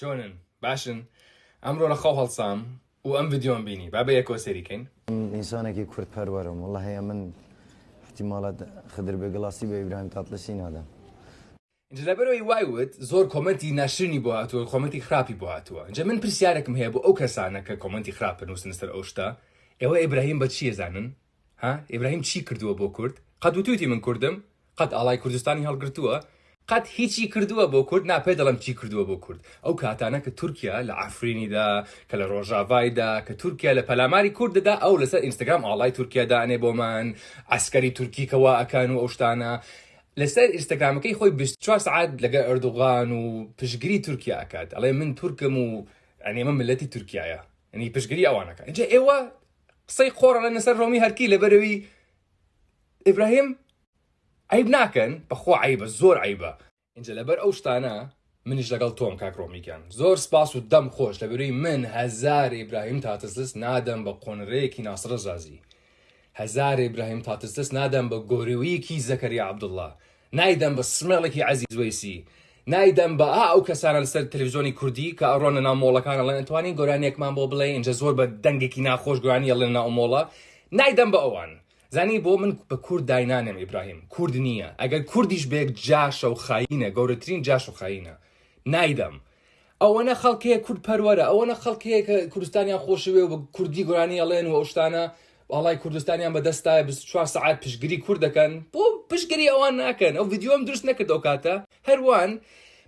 چۆنن باشن ئەمڕۆ لە خۆ هەڵسام و ئەم ڤیددیۆم بینی با بە یەکۆ سەریکەین ئینسانێکی کورت پەروەرم وڵە هەیە من احتیمالات خدر بێگڵاستی بە ئیبراهیم تاتلسی نادەم اینجا لەبەرەوەی وایوت زۆر کۆمەنتی ناشرنی بۆ هاتووە کۆمەتی خراپی بۆ هاتووە اینجا من پرسیارێکم هەیە بۆ ئەو کەسانە کە کۆمەنتی خراپن نووسن سەر ئەو شتا ئێوە ئیبراهیم بە چیە زانن ها ئیبراهیم چی کردووە بۆ کورد قەت وتوتی من کوردم قەت ئاڵای کوردستانی هەڵگرتووە قەت هیچی کردووە بۆ کورد ناپێ دەڵم چی کردووە بۆ کورد ئەو کاتانە کە تورکیا لە ئافرینیدا کە لە ڕۆژاوایدا کە تورکیا لە پەلاماری کورددا ئەو لەسەر ئینستاگرام ئاڵای تورکیادانێ بۆمان ئەسکەری تورکی کەوا ئەکان و ئەوشتانە لەسەر ئینستاگرامەکەی خۆی 24 سعات لەگە ئەردوغان و پشگیری تورکیا ئەکات ئەڵێ من تورکم و ئەنێمە ملەتی تورکایە ئەنی پشگیری ئەوانەکە اینجا ئێوە قسەی قۆڕە لە نەسەر ڕۆمی هەرکی لەبەرەوەی ئیبراهیم عیب ناکەن بەخۆ عیبە زۆر عیبە اینجا لەبەر ئەو شتانە منیش لەگەڵ تۆم کاکڕۆمیکەن زۆر سپاس و دەم خۆش لە بەروی من هەزار ئیبراهیم تاتەزست نادەم بە قۆنرەیەکی ناسرە زازی هەزار ئیبراهیم تاتەزست نادەم بە گۆرەوەیەکی زەکەری عبدله نایدەم بە سمێڵێکی عزیزویسی نایدەم بە ئا ئەو کەسانە لەسەر تلویزیۆنی کوردی کە ئەڕۆنە نامۆڵەکانە لە ئەتوانین گۆرانێکمان بۆ بڵێ اینجا زۆر بە دەنگێکی ناخۆش گوانیە لە ناومۆڵە نایدەم بە ئەوان زانی بۆ من بە کورد داینانم ئیبراهیم کورد نییە ئەگەر کوردیش بێک جاشە و خاینە گەورەترین جاش و خاینە نایدەم ئەوەنە خەڵکەیە کورد پەروەرە ئەوەنە خەڵکەیە کە کوردستانیان خۆشوێ بە کوردی گۆرانی ئەڵێن و ئەوشتانە باڵای کوردستانیان بەدەستای 24 ساعت پشگیری کورد دەکەن بۆ پشگیری ئەوان ناکەن ئەو یددیۆم دروست نەکرد ئەو کاتە هەروان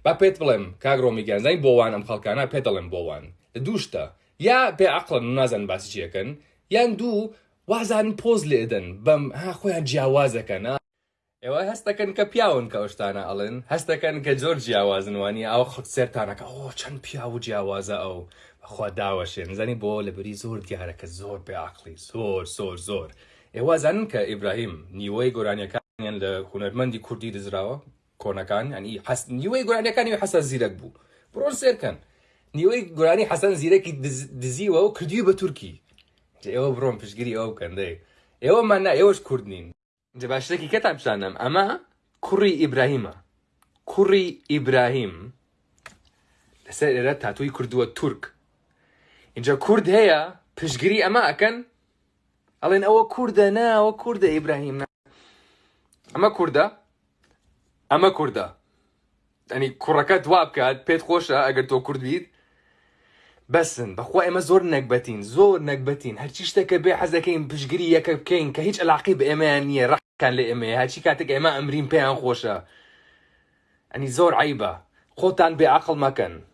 با پێت بڵێم کاگرۆمیگەان زای بۆوان ئەم خەڵکانە پێ دەڵێم بۆوان لە دووشتە یا پێ عقلن نازان باسی چیەکەن یان دوو وازان پۆز لێدن بەم ها خۆیان جیاوازەکەن ئێوە هەستەکەن کە پیاون کە ئەوشتانە ئەڵن هەستەکەن کە زۆر جیاوازنوانی ئەو خەڵ سێرتانەکە ئەو چەند پیا و جیاوازە ئەو خوا داوەشێن زانی بۆ لەبری زۆر دیارەکە زۆر پێعقلی زۆر زۆر زۆر ئێوازانن کە ئیبراهیم نیوەی گۆرانیەکانیان لە هوەرمەندی کوردی دزراوە کۆنەکان ئەنی حست نیوەی گۆرانیەکانی حەسە زیرەک بوو بڕۆن سێرکەن نیوەی گۆرانی حەسەن زیرەکی دزیوە و کردی بە تورکی ئێوە بڕۆم پشگیری ئەو بکەندەی ئێوەمان نا ئێوەش کورد نین جە باشتێکی کەتان بشانم ئەمە کوڕی ئیبراهیمە کوڕی ئیبراهیم لەسەر ئێرە تاتووی کردووە تورک اینجا کورد هەیە پشگیری ئەمە ئەکەن ئەڵێن ئەوە کووردە ناوە کووردە ئیبراهیم نا ئەمە کووردە ئەمە کووردە ئەنی کوڕەکە دوا بکات پێت خۆشە ئەگەر تۆ کوردیت بسن بخوا اما زور نكبتين زور نكبتين هل شيش تكبي حزا كين بشقري يا كين كهيج العقيب اما يعني رح كان لي اما هل كاتك اما امرين بيان خوشا أني زور عيبة خوتان بعقل ما كان